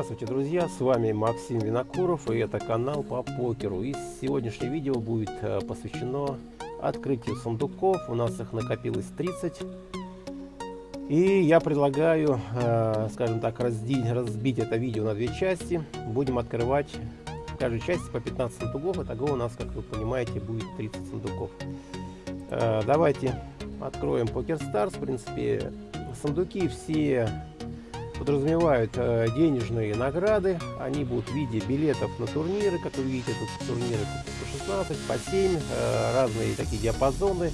Здравствуйте, друзья! С вами Максим Винокуров и это канал по покеру. И сегодняшнее видео будет э, посвящено открытию сундуков. У нас их накопилось 30. И я предлагаю, э, скажем так, разбить, разбить это видео на две части. Будем открывать в каждой части по 15 сундуков. Итого у нас, как вы понимаете, будет 30 сундуков. Э, давайте откроем Poker Stars. В принципе, сундуки все подразумевают э, денежные награды. Они будут в виде билетов на турниры, как вы видите, тут турниры по 16, по 7, э, разные такие диапазоны.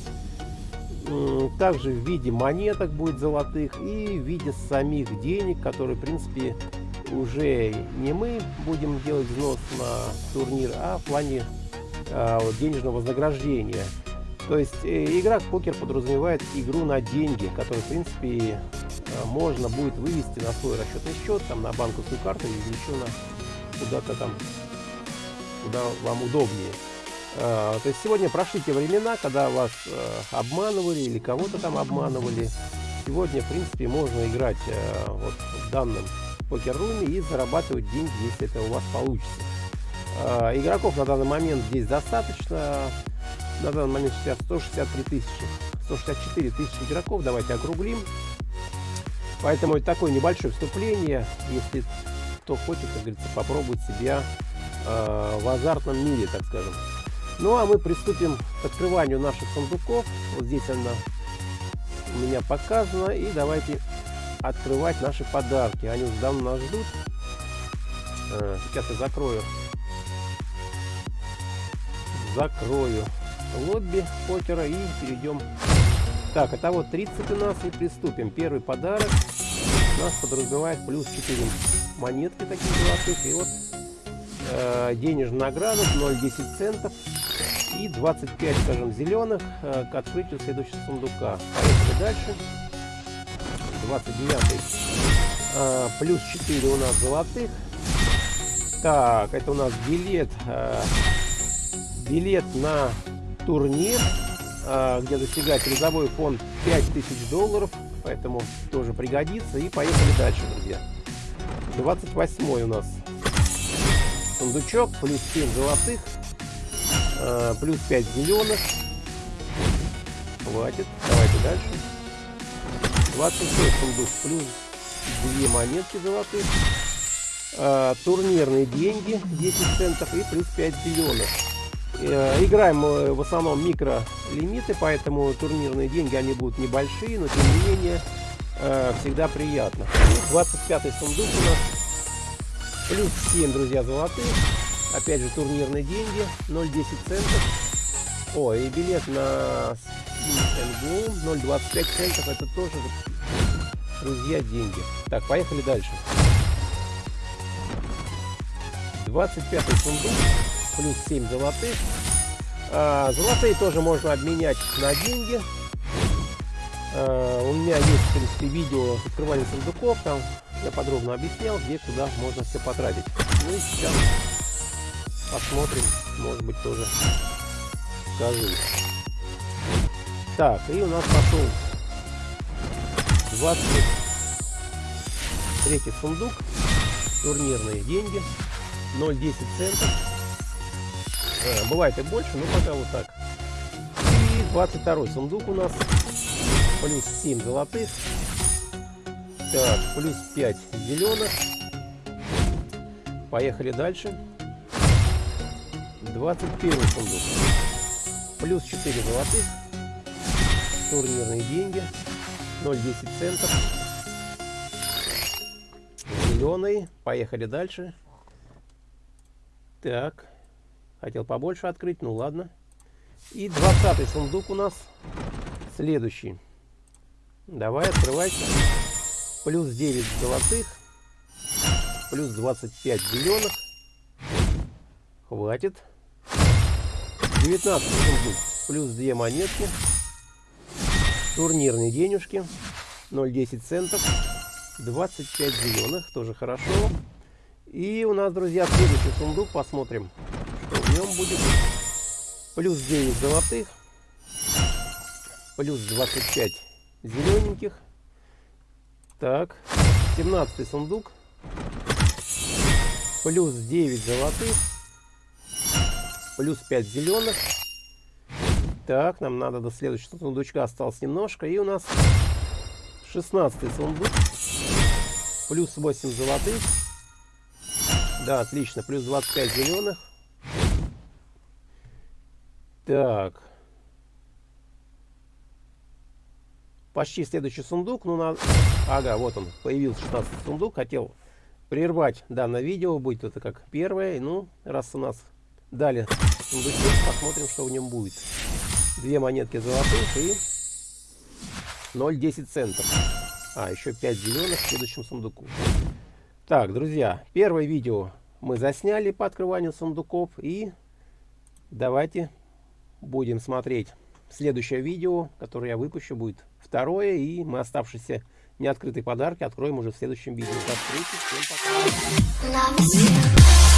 Также в виде монеток будет золотых и в виде самих денег, которые, в принципе, уже не мы будем делать взнос на турнир, а в плане э, денежного вознаграждения. То есть игра в покер подразумевает игру на деньги, которые, в принципе, можно будет вывести на свой расчетный счет, там на банковскую карту или еще на куда-то там, куда вам удобнее. Э, то есть сегодня прошли те времена, когда вас э, обманывали или кого-то там обманывали. Сегодня, в принципе, можно играть вот в данном покер-руме и зарабатывать деньги, если это у вас получится. Игроков на данный момент здесь достаточно. На данный момент сейчас 163 тысячи, 164 тысячи игроков. Давайте округлим. Поэтому это такое небольшое вступление, если кто хочет, как говорится, попробовать себя э, в азартном мире, так скажем. Ну а мы приступим к открыванию наших сундуков. Вот здесь она у меня показана. И давайте открывать наши подарки. Они уже давно нас ждут. Э, сейчас я закрою. Закрою лобби покера и перейдем так, это вот 30 у нас и приступим. Первый подарок нас подразумевает плюс 4 монетки такие золотых. И вот э, денежная награда 0,10 центов и 25, скажем, зеленых э, к открытию следующего сундука. Поехали дальше. 29 э, плюс 4 у нас золотых. Так, это у нас билет, э, билет на турнир где достигает призовой фонд 5000 долларов, поэтому тоже пригодится. И поехали дальше, друзья. 28 у нас сундучок, плюс 7 золотых, а, плюс 5 зеленых. Хватит, давайте дальше. 26 сундук, плюс 2 монетки золотых. А, турнирные деньги 10 центов и плюс 5 зеленых. Э, играем в основном микролимиты, поэтому турнирные деньги они будут небольшие, но тем не менее э, всегда приятно. 25 сундук у нас. Плюс 7, друзья, золотых. Опять же турнирные деньги. 0,10 центов. О, и билет на НГУ 0,25 центов. Это тоже, друзья, деньги. Так, поехали дальше. 25 сундук плюс 7 золотых. А, золотые тоже можно обменять на деньги. А, у меня есть, в принципе, видео с сундуков. Там я подробно объяснял, где куда можно все потратить. Ну и сейчас посмотрим, может быть, тоже скажу. Так, и у нас пошел 23 сундук. Турнирные деньги. 0,10 центов. Э, бывает и больше, но пока вот так. И 22 сундук у нас. Плюс 7 золотых. Так, плюс 5 зеленых. Поехали дальше. 21 сундук. Плюс 4 золотых. Турнирные деньги. 0,10 центов. Зеленый. Поехали дальше. Так. Хотел побольше открыть, ну ладно. И 20 сундук у нас следующий. Давай, открывайся. Плюс 9 золотых. Плюс 25 зеленых. Хватит. 19 сундук. Плюс 2 монетки. Турнирные денежки. 0,10 центов. 25 зеленых. Тоже хорошо. И у нас, друзья, следующий сундук. Посмотрим, в нем будет плюс 9 золотых, плюс 25 зелененьких. Так, 17 сундук, плюс 9 золотых, плюс 5 зеленых. Так, нам надо до следующего сундучка осталось немножко. И у нас 16 сундук. Плюс 8 золотых. Да, отлично. Плюс 25 зеленых. Так. Почти следующий сундук. Ну, на... Ага, вот он. Появился 16 сундук. Хотел прервать данное видео. Будет это как первое. Ну, раз у нас дали сундучок, посмотрим, что в нем будет. Две монетки золотых и 0,10 центов. А, еще 5 зеленых в следующем сундуку. Так, друзья, первое видео мы засняли по открыванию сундуков. И давайте будем смотреть следующее видео, которое я выпущу, будет второе. И мы оставшиеся неоткрытые подарки откроем уже в следующем видео. До встречи, всем пока.